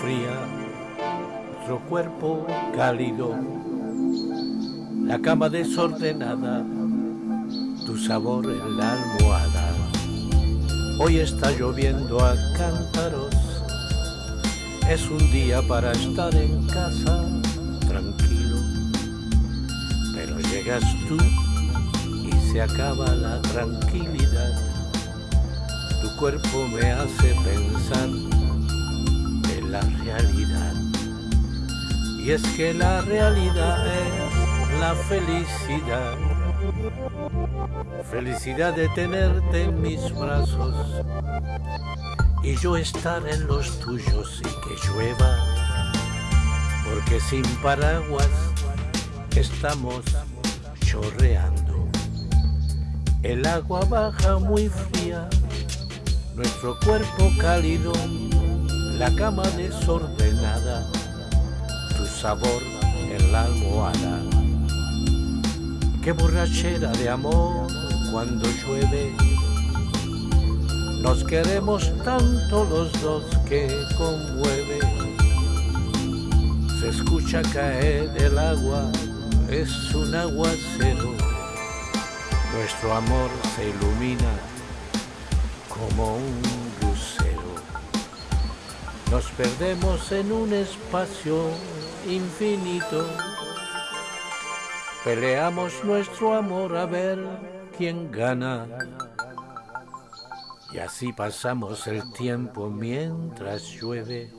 fría, nuestro cuerpo cálido, la cama desordenada, tu sabor en la almohada. Hoy está lloviendo a cántaros, es un día para estar en casa tranquilo, pero llegas tú y se acaba la tranquilidad. Tu cuerpo me hace pensar en la realidad. Y es que la realidad es la felicidad. Felicidad de tenerte en mis brazos y yo estar en los tuyos y que llueva. Porque sin paraguas estamos chorreando. El agua baja muy fría, nuestro cuerpo cálido, la cama desordenada, tu sabor en la almohada. Qué borrachera de amor cuando llueve. Nos queremos tanto los dos que conmueve. Se escucha caer el agua, es un aguacero. Nuestro amor se ilumina como un. Nos perdemos en un espacio infinito. Peleamos nuestro amor a ver quién gana. Y así pasamos el tiempo mientras llueve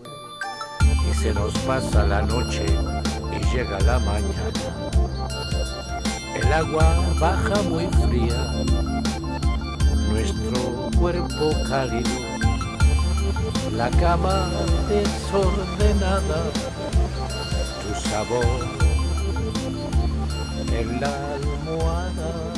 y se nos pasa la noche y llega la mañana. El agua baja muy fría, nuestro cuerpo cálido, la cama desordenada, tu sabor en la almohada.